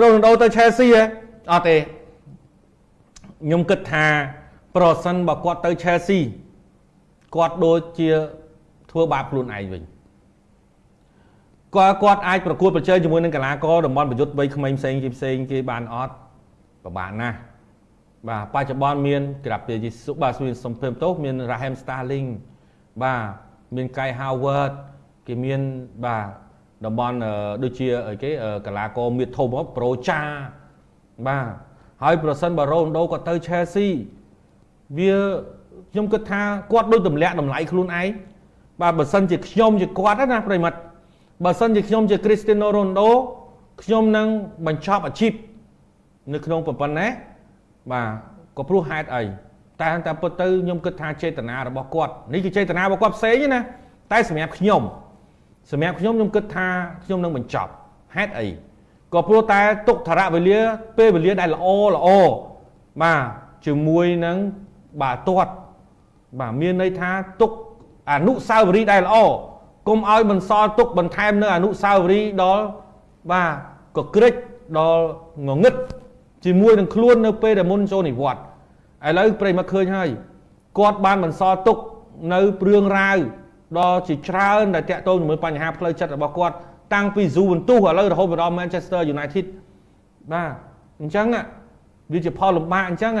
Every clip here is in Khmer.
រ៉ូណាល់ដូទៅ Chelsea ហ៎អត់ទេខ្ញុំគិតថា ប្រសិនបើគាត់ទៅ Chelsea គាត់ដូចជាធ្វើបាបខ្លួនឯងវិញគាត់គាត់អាចប្រកួតប្រជែងជាមួយនឹងកីឡាករតំបន់ប្រយុទ្ធវ័យក្មេងផ្សេងគេផ្សេងគេបានអត់ពិបាកណាស់បាទបច្ចុប្បន្នមានក្រាបពីសុបាទមានសំភេមតោមាន Raheem Sterling បាទមាន Kai Havertz គេមានបាទ តំបន់ដូចជាអីគេកីឡាករមៀតធំមកប្រូចាបាទហើយប្រសិនបើរ៉ូណដូគាត់ទៅ Chelsea វាខ្ញុំគិតថាគាត់ដូចទម្លាក់តម្លៃខ្លួនឯងបាទបើសិនជាខ្ញុំជាគាត់ណាប្រិមិត្តបើសិនជាខ្ញុំជា Cristiano Ronaldo ខ្ញុំនឹងបញ្ចប់អាជីពនៅក្នុងប្រព័ន្ធណាបាទក៏ព្រោះហេតុអីតែតែពិតទៅខ្ញុំគិតថាចេតនារបស់គាត់នេះគឺចេតនារបស់គាត់ផ្សេងណាតែសម្រាប់ខ្ញុំ សម្រាប់ខ្ញុំខ្ញុំគិតថាខ្ញុំនឹងបញ្ចប់ហេតុអីក៏ព្រោះតែទុកធរៈវេលាពេលវេលាដែលល្អល្អបាទជាមួយនឹងបាទទាត់បាទមានន័យថាទុកអនុសាវរីយ៍ដែលល្អកុំឲ្យបន្សល់ទុកបន្ថែមនៅអនុសាវរីយ៍ដល់បាទកក្រិចដល់ងងឹតជាមួយនឹងខ្លួននៅពេលដែលមុនចូលនិវត្តន៍ឥឡូវប្រិមត្តឃើញហើយគាត់បានបន្សល់ទុកនៅព្រឿងរាវ ដល់ជាច្រើនដែលតាក់ទងជាមួយបញ្ហាផ្លូវចិត្តរបស់គាត់តាំងពី Juventus ឥឡូវរហូតដល់ Manchester United បាទអញ្ចឹងវាជាផលលំបាកអញ្ចឹង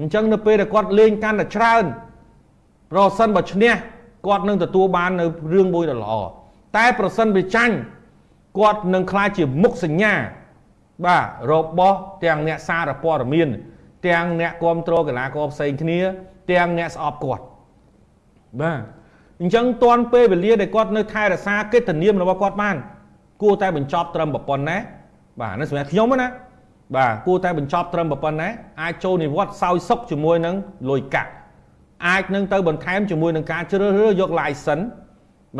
អញ្ចឹងនៅពេលដែលគាត់លេងកាន់តែច្រើនប្រសិនបើឈ្នះគាត់នឹងទទួលបាននៅរឿងមួយដ៏ល្អតែប្រសិនវាចាញ់គាត់នឹងខ្លាចជាមុខសញ្ញាបាទរបស់ទាំងអ្នកសារព័ត៌មាន ទាំងអ្នកគ្រប់គ្រងកីឡាករផ្សេងគ្នា ទាំងអ្នកស្អប់គាត់បាទ អញ្ចឹងតាន់ពេលវេលាដែលគាត់នៅថែរក្សាកិត្តិនាមរបស់គាត់បានគួរតែបញ្ចប់ត្រឹមប្រព័ន្ធណាបាទនេះសម្រាប់ខ្ញុំណាបាទគួរតែបញ្ចប់ត្រឹមប្រព័ន្ធណាអាចចូលនិវត្តន៍សោយសុខជាមួយនឹងលុយកាក់អាចនឹងទៅបន្ថែមជាមួយនឹងការជ្រើសរើសយក license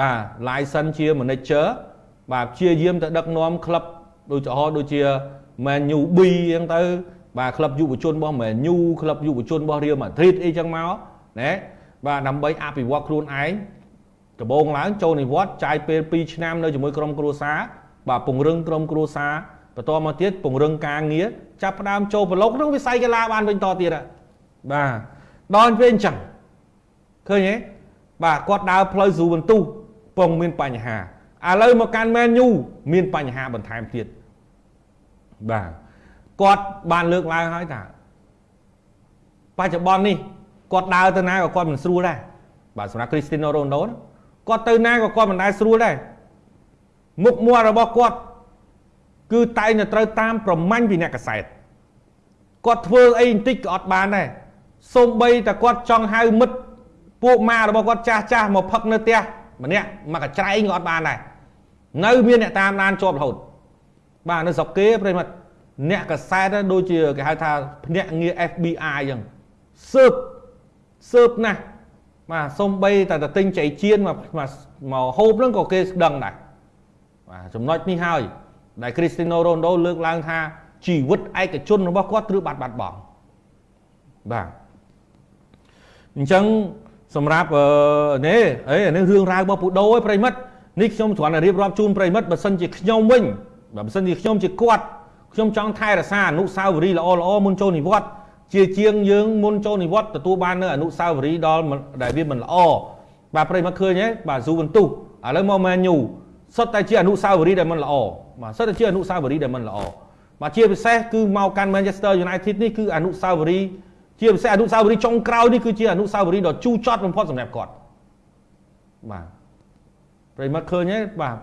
បាទ license ជា manager បាទព្យាយាមទៅដឹកនាំក្លឹបដូចឧទាហរណ៍ដូចជា Man U B អញ្ចឹងទៅបាទក្លឹបយុវជនរបស់ Man U ក្លឹបយុវជនរបស់ Real Madrid អីចឹងមកណាបាទដើម្បីអភិវឌ្ឍខ្លួនឯង ដំបូងឡើងចូលនិវត្តន៍ចាយពេល2ឆ្នាំនៅជាមួយក្រុមគ្រួសារបាទពង្រឹងក្រុមគ្រួសារបន្តមកទៀតពង្រឹងការងារចាប់ផ្ដើមចូលប្រឡូកក្នុងវិស័យកីឡាបានវិញតទៀតបាទដល់ពេលអញ្ចឹងឃើញទេបាទគាត់ដើរផ្លូវស៊ូបន្ទុះពងមានបញ្ហាឥឡូវមកកាន់មែនយូមានបញ្ហាបន្ថែមទៀតបាទគាត់បានលើកឡើងហើយថាបច្ចុប្បន្ននេះគាត់ដើរទៅណាក៏គាត់មិនស្រួលដែរបាទសម្រាប់ Cristiano Ronaldo គាត់ទៅណាក៏គាត់មិនដែលស្រួលដែរមុខមាត់របស់គាត់គឺតែងតែត្រូវតាមប្រមាញ់ពីអ្នកកសែតគាត់ធ្វើអីបន្តិចក៏អត់បានដែរសូម្បីតែគាត់ចង់ហៅមិត្តពួកម៉ារបស់គាត់ចាស់ចាស់មកផឹកនៅផ្ទះម្នាក់មកកច្រែងក៏អត់បានដែរនៅមានអ្នកតាមដានជាប់រហូតបាទនៅស្រុកគេប្រិមិត្តអ្នកកសែតដូចជាគេហៅថាភ្នាក់ងារ FBI អញ្ចឹងស៊ើបស៊ើបណាស់ បាទសំបីតែទៅទិញចៃជៀនមកមកហូបហ្នឹងក៏គេស្ដឹងដែរបាទចំណុចនេះហើយដែល Cristiano Ronaldo លើកឡើងថាជីវិតឯកជនរបស់គាត់ត្រូវបាត់បាត់បង់បាទអញ្ចឹងសម្រាប់នេះអីនេះរឿងរ៉ាវរបស់ពូដូឯប្រិមិត្តនេះខ្ញុំគ្រាន់តែរៀបរាប់ជូនប្រិមិត្តបើសិនជាខ្ញុំវិញបើមិនជាខ្ញុំជាគាត់ខ្ញុំចង់ថែរក្សាអនុស្សាវរីយ៍ល្អល្អមុនចូលនិវត្តន៍ ជាជាងយើងមុនចូលនិវត្តន៍ទទួលបាននៅអនុស្សាវរីយ៍ដល់ដែលវាមិនល្អបាទប្រិមត្តឃើញទេបាទស៊ូវិនទុះឥឡូវមកមែនយូសុទ្ធតែជាអនុស្សាវរីយ៍ដែលមិនល្អបាទសុទ្ធតែជាអនុស្សាវរីយ៍ដែលមិនល្អបាទជាពិសេសគឺមកកាន់ Manchester United នេះគឺអនុស្សាវរីយ៍ជាពិសេសអនុស្សាវរីយ៍ចុងក្រោយនេះគឺជាអនុស្សាវរីយ៍ដ៏ជូរចត់បំផុតសម្រាប់គាត់បាទប្រិមត្តឃើញទេបាទ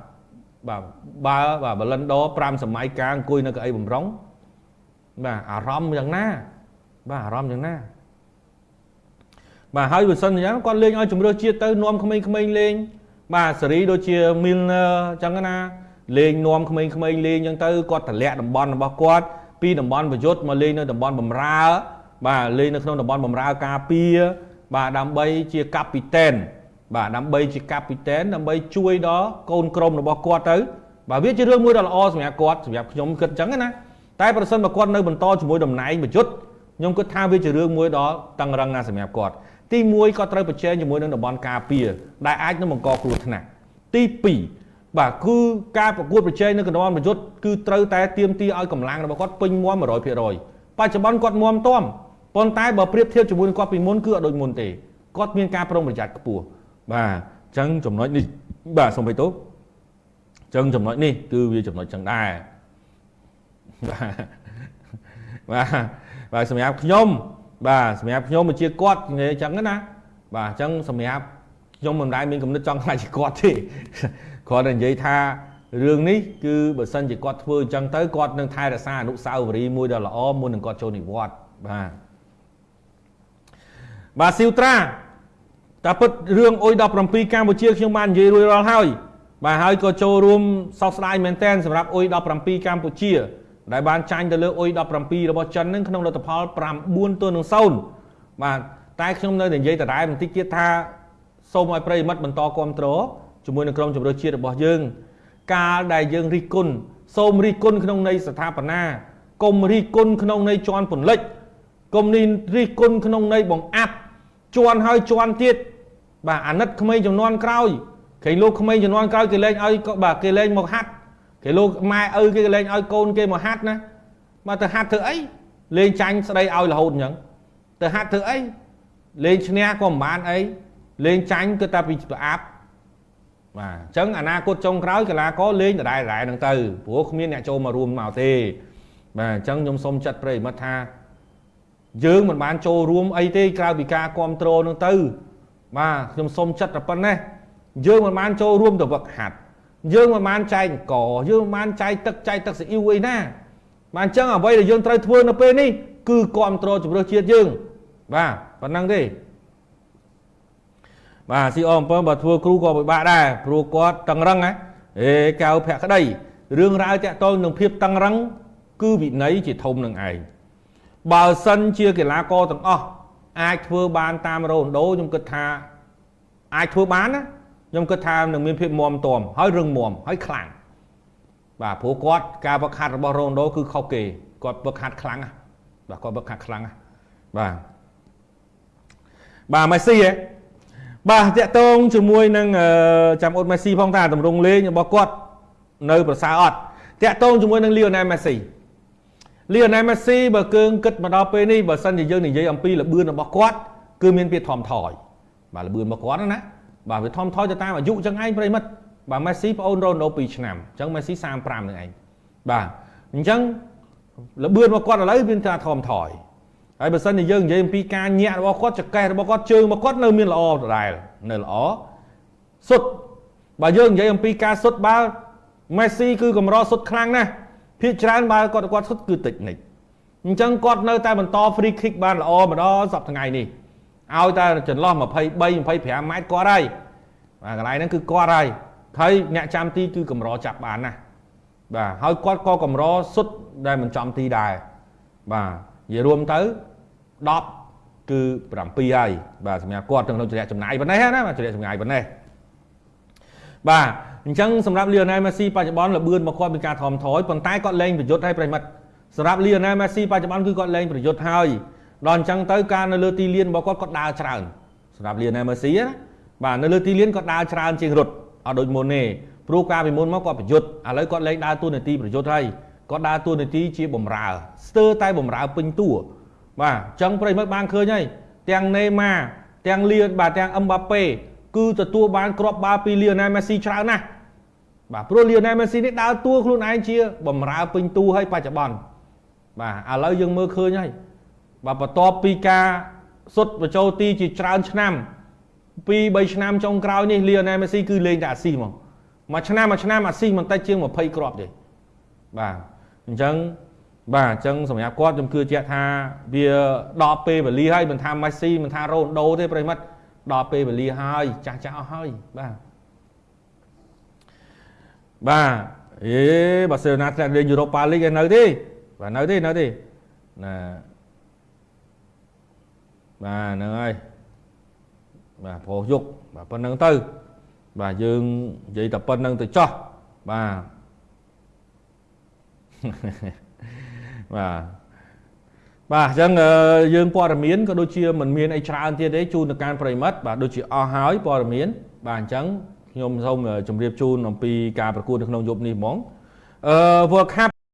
បាទបើបាទបលិនដ5សម័យកាលអង្គុយនៅកៅអីបំរុងបាទអារម្មណ៍យ៉ាងណា បាទអារម្មណ៍យ៉ាងណាបាទហើយបើសិនយ៉ាងគាត់លេងឲ្យជំរឿជាតិទៅនាំក្មេងៗលេង បាទសេរីដូចជា Milner អញ្ចឹងណាលេងនាំក្មេងៗលេងអញ្ចឹងទៅគាត់តម្លាក់តំបន់របស់គាត់ពីតំបន់ប្រយុទ្ធមកលេងនៅតំបន់បំរើ បាទលេងនៅក្នុងតំបន់បំរើការពារបាទដើម្បីជាកាពីតែនបាទដើម្បីជាកាពីតែនដើម្បីជួយដល់កូនក្រុមរបស់គាត់ទៅបាទវាជារឿងមួយដ៏ល្អសម្រាប់គាត់សម្រាប់ខ្ញុំគិតអញ្ចឹងណាតែប្រសិនបើគាត់នៅបន្តជាមួយតំណែងប្រយុទ្ធ ខ្ញុំគិតថាវាជារឿងមួយដ៏តឹងរឹងណាស់សម្រាប់គាត់ទី1គាត់ត្រូវប្រជែងជាមួយនឹងតំបន់ការពារដែលអាចនឹងបង្កគ្រោះថ្នាក់ទី2បាទគឺការប្រកួតប្រជែងនៅកណ្ដាលប្រយុទ្ធគឺត្រូវតែទៀមទីឲ្យកម្លាំងរបស់គាត់ពេញមាំ100%បច្ចុប្បន្នគាត់មាំទាំប៉ុន្តែបើប្រៀបធៀបជាមួយនឹងគាត់ពីមុនគឺអត់ដូចមុនទេគាត់មានការប្រុងប្រយ័ត្នខ្ពស់បាទអញ្ចឹងចំណុចនេះបាទសូមបិទទោសអញ្ចឹងចំណុចនេះគឺវាចំណុចចឹងដែរបាទបាទ សម្រាប់ខ្ញុំបាទសម្រាប់ខ្ញុំជាគាត់និយាយអញ្ចឹងណាបាទអញ្ចឹងសម្រាប់ខ្ញុំមិនដែលមានគំនិតចង់ខ្លាចជាគាត់ទេគ្រាន់តែនិយាយថារឿងនេះគឺបើសិនជាគាត់ធ្វើអញ្ចឹងទៅគាត់នឹងថែរក្សាអនុស្សាវរីយ៍មួយដ៏ល្អមុននឹងគាត់ចូលនិវត្តន៍បាទបាទស៊ីវត្រាតាពិតរឿងអុយ17កម្ពុជាខ្ញុំបាននិយាយរួចរាល់ហើយបាទហើយក៏ចូលរួមសោកស្ដាយមែនទែនសម្រាប់អុយ17កម្ពុជា ដែលបានចាញ់ទៅលើអុយ17របស់ចិននឹងក្នុងលទ្ធផល9ទល់នឹង0បាទតែខ្ញុំនៅតែនិយាយដដែលបន្តិចទៀតថាសូមឲ្យប្រិយមិត្តបន្តគ្រប់គ្រងជាមួយនឹងក្រុមជម្រើសជាតិរបស់យើង កាលដែលយើងរិះគន់សូមរិះគន់ក្នុងន័យស្ថាបនាកុំរិះគន់ក្នុងន័យជន់ពន្លិចកុំនេះរិះគន់ក្នុងន័យបង្អាប់ជន់ហើយជន់ទៀតបាទអាណិតក្មេងចំនួនក្រោយគេលោកក្មេងចំនួនក្រោយគេលែងឲ្យបាទគេលែងមកហាត់ គេលោកម៉ែឪគេលែងឲ្យកូនគេមកហាត់ណាមកទៅហាត់ធ្វើអីលេងចាញ់ស្ដីឲ្យរហូតអញ្ចឹងទៅហាត់ធ្វើអីលេងឈ្នះក៏មិនបានអីលេងចាញ់គឺតែពីប្រអាប់បាទអញ្ចឹងអនាគតចុងក្រោយកីឡាករលេងដដែលដដែលហ្នឹងទៅព្រោះគ្មានអ្នកចូលមករួមមកទេបាទអញ្ចឹងខ្ញុំសូមចាត់ប្រិយមិត្តថាយើងមិនបានចូលរួមអីទេក្រៅពីការគ្រប់គ្រងហ្នឹងទៅបាទខ្ញុំសូមចាត់តែប៉ុណ្ណេះយើងមិនបានចូលរួមទៅវឹកហាត់ យើងមិនបានចែកអង្គយើងមិនបានចែកទឹកចែកទឹកស៊ីអ៊ីវអីណាបាទអញ្ចឹងអ្វីដែលយើងត្រូវធ្វើនៅពេលនេះគឺគ្រប់គ្រងជំរឿជាតិយើង បាទប៉ុណ្ណឹងទេបាទ CO 7បើធ្វើគ្រូក៏ពិបាកដែរព្រោះគាត់តឹងរឹងណាអេកៅភក្តីរឿងរ៉ាវតាក់ទងនឹងភាពតឹងរឹង គឺវិន័យជាធំនឹងឯងបើសិនជាកីឡាករទាំងអស់អាចធ្វើបានតាមរ៉ូណូខ្ញុំគិតថាអាចធ្វើបានណា ខ្ញុំគិតថានឹងមានភាពមមតមហើយរឹងមាំហើយខ្លាំងបាទព្រោះគាត់ការវឹកហាត់របស់រ៉ូណូគឺខុសគេគាត់វឹកហាត់ខ្លាំងណាបាទគាត់វឹកហាត់ខ្លាំងណាបាទបាទមេស៊ីហ៎បាទតាក់ទងជាមួយនឹងចាំអ៊ុតមេស៊ីផងតាតម្រង់លេងរបស់គាត់នៅប្រសើរអត់តាក់ទងជាមួយនឹងលីអូណែលមេស៊ីលីអូណែលមេស៊ីបើគឺគិតមកដល់ពេលនេះបើសិនជាយើងនិយាយអំពីលបឿនរបស់គាត់គឺមានភាពថមថយបាទលបឿនរបស់គាត់ណា បាទវាថមថយទៅតាមអាយុចឹងឯងប្រិមិត្តបាទមេស៊ីប្អូនរ៉ូណូ2ឆ្នាំអញ្ចឹងមេស៊ី35នឹងឯងបាទអញ្ចឹងលបឿនរបស់គាត់ឥឡូវមានថាថមថយហើយបើសិនជាយើងនិយាយអំពីការញាក់របស់គាត់ចកេះរបស់គាត់ជើងរបស់គាត់នៅមានល្អដដែលនៅល្អសុទ្ធបើយើងនិយាយអំពីការសុទ្ធបាល់មេស៊ីគឺកម្រសុទ្ធខ្លាំងណាស់ភាគច្រើនបាល់គាត់គាត់សុទ្ធគឺតិចនិចអញ្ចឹងគាត់នៅតែបន្ត free kick បានល្អម្ដងសប្តាហ៍ថ្ងៃនេះ ឲ្យតែចន្លោះ23 25ម៉ែត្រគាត់ហើយបាទកន្លែងហ្នឹងគឺគាត់ហើយហើយអ្នកចាំទីគឺកម្រចាប់បានណាបាទហើយគាត់ក៏កម្រសុទ្ធដែលមិនចំទីដែរបាទនិយាយរួមទៅ10គឺ7ហើយបាទសម្រាប់គាត់ក្នុងចរិយាចំណាយប៉ុណ្ណេះណាបាទចរិយាចំណាយប៉ុណ្ណេះបាទអញ្ចឹងសម្រាប់ Lionel Messi បច្ចុប្បន្នលបឿនមកគាត់មានការថមថយប៉ុន្តែគាត់លែងប្រយុទ្ធឲ្យប្រិមិត្តសម្រាប់ Lionel Messi បច្ចុប្បន្នគឺគាត់លែងប្រយុទ្ធហើយ ដល់អញ្ចឹងទៅការនៅលើទីលានរបស់គាត់គាត់ដើរច្រើនសម្រាប់ Lionel Messi ណាបាទនៅលើទីលានគាត់ដើរច្រើនជាងរត់អត់ដូចមុនទេព្រោះការពីមុនមកគាត់ប្រយុទ្ធឥឡូវគាត់លែងដើរតួនាទីប្រយុទ្ធហើយគាត់ដើរតួនាទីជាបំរើស្ទើរតែបំរើពេញតួបាទអញ្ចឹងប្រិមិត្តបានឃើញហើយទាំងណេម៉ាទាំងលៀនបាទទាំងអឹមបាប៉េគឺទទួលបានគ្រាប់បាល់ពីលីអូណែលមេស៊ីច្រើនណាស់បាទព្រោះលីអូណែលមេស៊ីនេះដើរតួខ្លួនឯងជាបំរើពេញតួឲ្យបច្ចុប្បន្នបាទឥឡូវយើងមើលឃើញហើយ បាទបន្ទាប់ពីការសុទ្ធបញ្ចូលទីជាច្រើនឆ្នាំពី3ឆ្នាំចុងក្រោយនេះលីអូណែលមេស៊ីគឺលេងតែអាស៊ីហ្មងមួយឆ្នាំមួយឆ្នាំអាស៊ីមិនតិចជាង20គ្រាប់ទេបាទអញ្ចឹងបាទអញ្ចឹងសម្រាប់គាត់ខ្ញុំជឿជាក់ថាវាដល់ពេលវេលាហើយមិនថាម៉េស៊ីមិនថារ៉ូណាល់ដូទេប្រិមិត្តដល់ពេលវេលាហើយចាស់ចាស់អស់ហើយបាទបាទអេបាសេឡូណាធ្លាក់លេងយូរ៉ូប៉ាលីកឯនៅទេបាទនៅទេនៅទេណា បាទហ្នឹងហើយបាទប្រុសយុកបាទប៉ុណ្្នឹងទៅ បាទយើងនិយាយតែប៉ុណ្្នឹងទៅចោះបាទបាទបាទអញ្ចឹងយើងព័ត៌មានក៏ដូចជាមិនមានអីច្រើនទៀតទេជូនទៅកាន់ប្រិមិត្តបាទដូចជាអស់ហើយព័ត៌មាន បាទអញ្ចឹងខ្ញុំសូមជម្រាបជូនអំពីការប្រកួតនៅក្នុងយប់នេះហ្មងអឺ World Cup